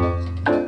Música